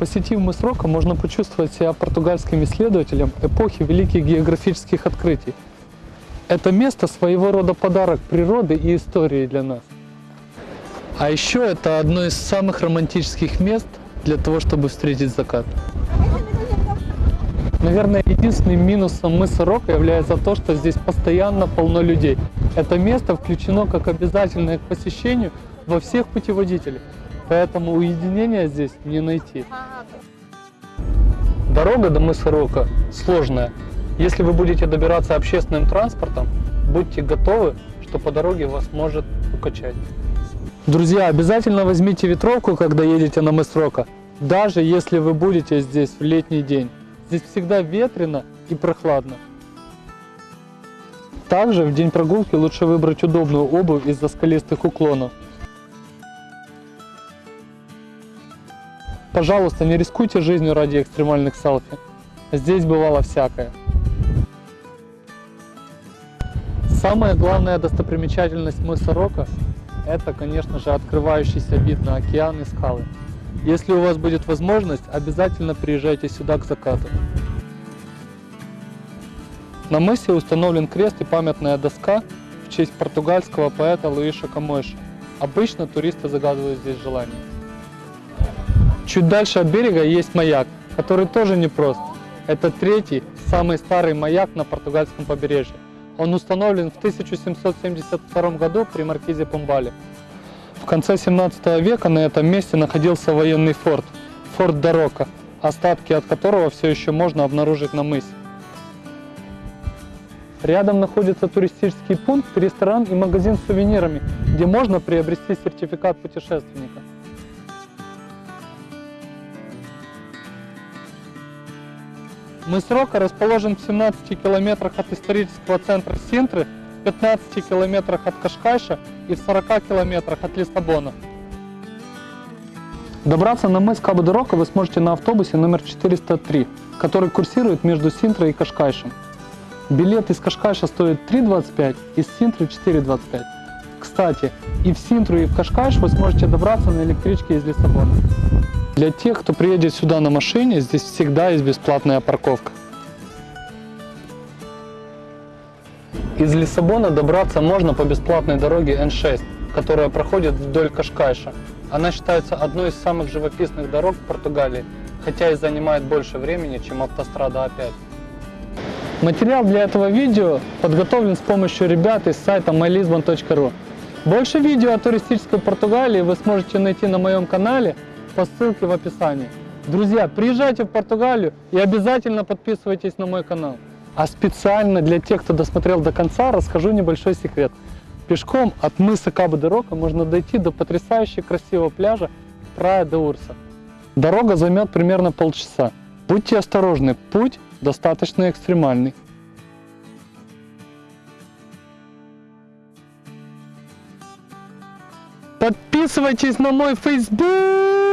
Посетив мыс Рока, можно почувствовать себя португальским исследователем эпохи великих географических открытий. Это место своего рода подарок природы и истории для нас. А еще это одно из самых романтических мест для того, чтобы встретить закат. Наверное, единственным минусом мыса Рока является то, что здесь постоянно полно людей. Это место включено как обязательное к посещению во всех путеводителях, поэтому уединения здесь не найти. Дорога до мыса Рока сложная. Если вы будете добираться общественным транспортом, будьте готовы, что по дороге вас может укачать. Друзья, обязательно возьмите ветровку, когда едете на мыс Рока, даже если вы будете здесь в летний день. Здесь всегда ветрено и прохладно. Также в день прогулки лучше выбрать удобную обувь из-за скалистых уклонов. Пожалуйста, не рискуйте жизнью ради экстремальных селфи. Здесь бывало всякое. Самая главная достопримечательность мыса Рока – это, конечно же, открывающийся вид на океан и скалы. Если у вас будет возможность, обязательно приезжайте сюда к закату. На мысе установлен крест и памятная доска в честь португальского поэта Луиша Камойша. Обычно туристы загадывают здесь желание. Чуть дальше от берега есть маяк, который тоже непрост. Это третий, самый старый маяк на португальском побережье. Он установлен в 1772 году при маркизе Помбале. В конце 17 века на этом месте находился военный форт, форт Дорока, остатки от которого все еще можно обнаружить на мысе. Рядом находится туристический пункт, ресторан и магазин с сувенирами, где можно приобрести сертификат путешественника. Мыс Рока расположен в 17 километрах от исторического центра Синтры, в 15 километрах от Кашкайша и в 40 километрах от Лиссабона. Добраться на мыс рока вы сможете на автобусе номер 403, который курсирует между Синтрой и Кашкайшем. Билет из Кашкайша стоит 3,25, из Синтры 4,25. Кстати, и в Синтру, и в Кашкайш вы сможете добраться на электричке из Лиссабона. Для тех, кто приедет сюда на машине, здесь всегда есть бесплатная парковка. Из Лиссабона добраться можно по бесплатной дороге Н6, которая проходит вдоль Кашкайша. Она считается одной из самых живописных дорог в Португалии, хотя и занимает больше времени, чем автострада А5. Материал для этого видео подготовлен с помощью ребят из сайта mylisbon.ru. Больше видео о туристической Португалии вы сможете найти на моем канале по ссылке в описании. Друзья, приезжайте в Португалию и обязательно подписывайтесь на мой канал. А специально для тех, кто досмотрел до конца, расскажу небольшой секрет. Пешком от мыса Кабо де Рока можно дойти до потрясающе красивого пляжа Прая де Урса. Дорога займет примерно полчаса. Будьте осторожны, путь достаточно экстремальный. Подписывайтесь на мой Facebook!